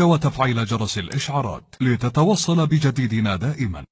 وتفعيل جرس الإشعارات لتتوصل بجديدنا دائما.